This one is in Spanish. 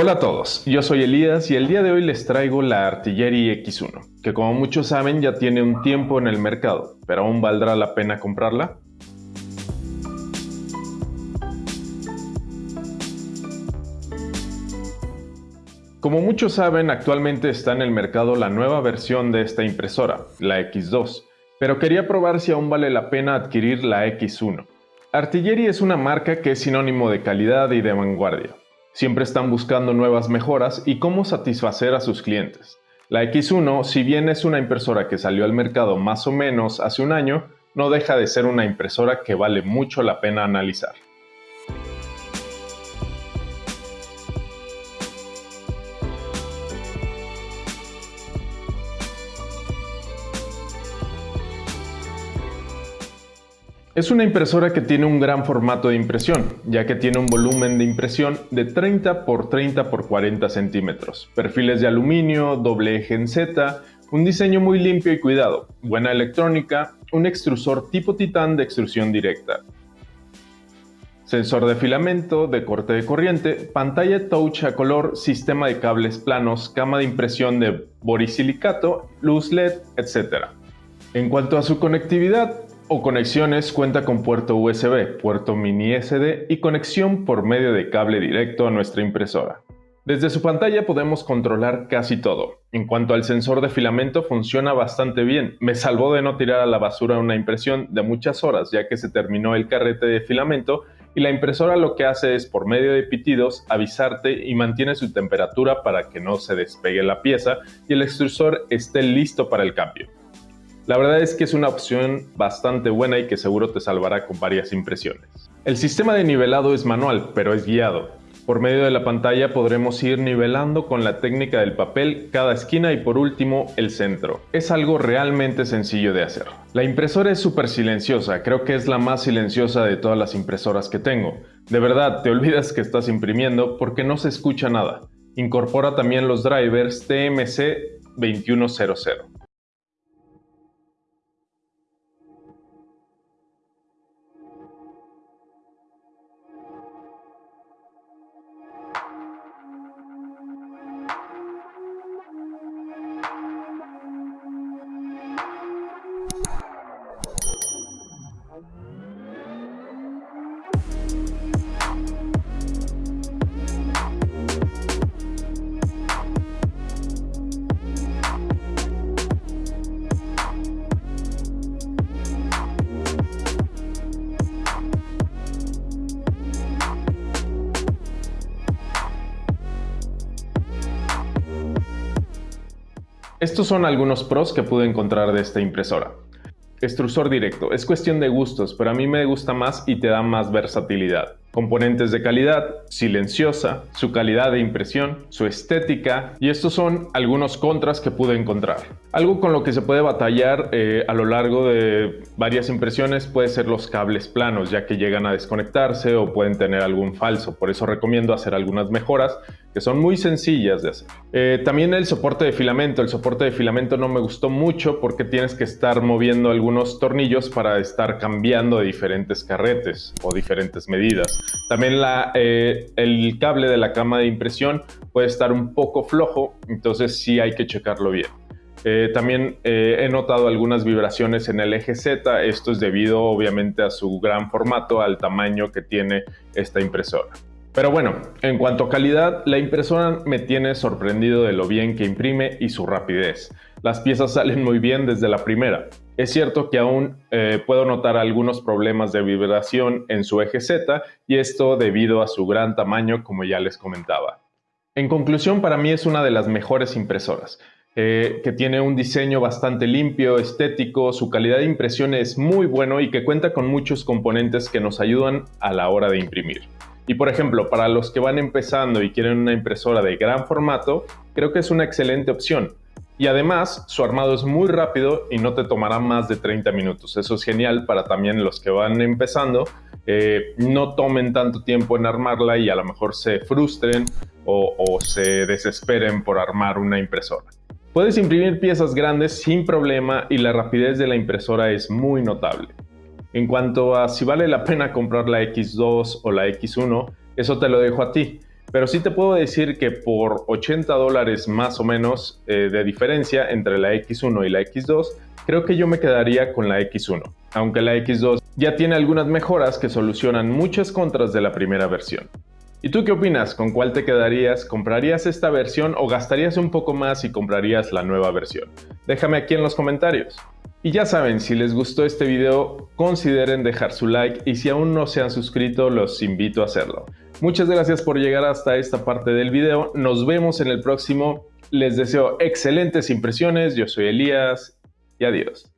Hola a todos, yo soy Elías y el día de hoy les traigo la Artillery X1, que como muchos saben ya tiene un tiempo en el mercado, pero aún valdrá la pena comprarla. Como muchos saben, actualmente está en el mercado la nueva versión de esta impresora, la X2, pero quería probar si aún vale la pena adquirir la X1. Artillery es una marca que es sinónimo de calidad y de vanguardia. Siempre están buscando nuevas mejoras y cómo satisfacer a sus clientes. La X1, si bien es una impresora que salió al mercado más o menos hace un año, no deja de ser una impresora que vale mucho la pena analizar. Es una impresora que tiene un gran formato de impresión, ya que tiene un volumen de impresión de 30 x 30 x 40 centímetros, perfiles de aluminio, doble eje en Z, un diseño muy limpio y cuidado, buena electrónica, un extrusor tipo titán de extrusión directa, sensor de filamento, de corte de corriente, pantalla touch a color, sistema de cables planos, cama de impresión de borisilicato, luz LED, etc. En cuanto a su conectividad, o conexiones cuenta con puerto USB, puerto mini SD y conexión por medio de cable directo a nuestra impresora. Desde su pantalla podemos controlar casi todo. En cuanto al sensor de filamento funciona bastante bien. Me salvó de no tirar a la basura una impresión de muchas horas ya que se terminó el carrete de filamento y la impresora lo que hace es por medio de pitidos avisarte y mantiene su temperatura para que no se despegue la pieza y el extrusor esté listo para el cambio. La verdad es que es una opción bastante buena y que seguro te salvará con varias impresiones. El sistema de nivelado es manual, pero es guiado. Por medio de la pantalla podremos ir nivelando con la técnica del papel cada esquina y por último el centro. Es algo realmente sencillo de hacer. La impresora es súper silenciosa, creo que es la más silenciosa de todas las impresoras que tengo. De verdad, te olvidas que estás imprimiendo porque no se escucha nada. Incorpora también los drivers TMC 2100. Estos son algunos pros que pude encontrar de esta impresora. Extrusor directo. Es cuestión de gustos, pero a mí me gusta más y te da más versatilidad. Componentes de calidad, silenciosa, su calidad de impresión, su estética y estos son algunos contras que pude encontrar. Algo con lo que se puede batallar eh, a lo largo de varias impresiones puede ser los cables planos ya que llegan a desconectarse o pueden tener algún falso, por eso recomiendo hacer algunas mejoras que son muy sencillas de hacer. Eh, también el soporte de filamento, el soporte de filamento no me gustó mucho porque tienes que estar moviendo algunos tornillos para estar cambiando de diferentes carretes o diferentes medidas. También eh, el cable de la cama de impresión puede estar un poco flojo, entonces sí hay que checarlo bien. Eh, también he notado algunas vibraciones en el eje Z, esto es debido obviamente a su gran formato, al tamaño que tiene esta impresora. Pero bueno, en cuanto a calidad, la impresora me tiene sorprendido de lo bien que imprime y su rapidez. Las piezas salen muy bien desde la primera. Es cierto que aún eh, puedo notar algunos problemas de vibración en su eje Z y esto debido a su gran tamaño como ya les comentaba. En conclusión, para mí es una de las mejores impresoras. Eh, que tiene un diseño bastante limpio, estético, su calidad de impresión es muy bueno y que cuenta con muchos componentes que nos ayudan a la hora de imprimir. Y por ejemplo, para los que van empezando y quieren una impresora de gran formato, creo que es una excelente opción. Y además, su armado es muy rápido y no te tomará más de 30 minutos. Eso es genial para también los que van empezando. Eh, no tomen tanto tiempo en armarla y a lo mejor se frustren o, o se desesperen por armar una impresora. Puedes imprimir piezas grandes sin problema y la rapidez de la impresora es muy notable. En cuanto a si vale la pena comprar la X2 o la X1, eso te lo dejo a ti. pero sí te puedo decir que por 80 dólares más o menos eh, de diferencia entre la X1 y la X2, creo que yo me quedaría con la X1, aunque la X2 ya tiene algunas mejoras que solucionan muchas contras de la primera versión. ¿Y tú qué opinas? ¿Con cuál te quedarías? ¿Comprarías esta versión o gastarías un poco más y comprarías la nueva versión? Déjame aquí en los comentarios. Y ya saben, si les gustó este video, consideren dejar su like y si aún no se han suscrito, los invito a hacerlo. Muchas gracias por llegar hasta esta parte del video, nos vemos en el próximo, les deseo excelentes impresiones, yo soy Elías y adiós.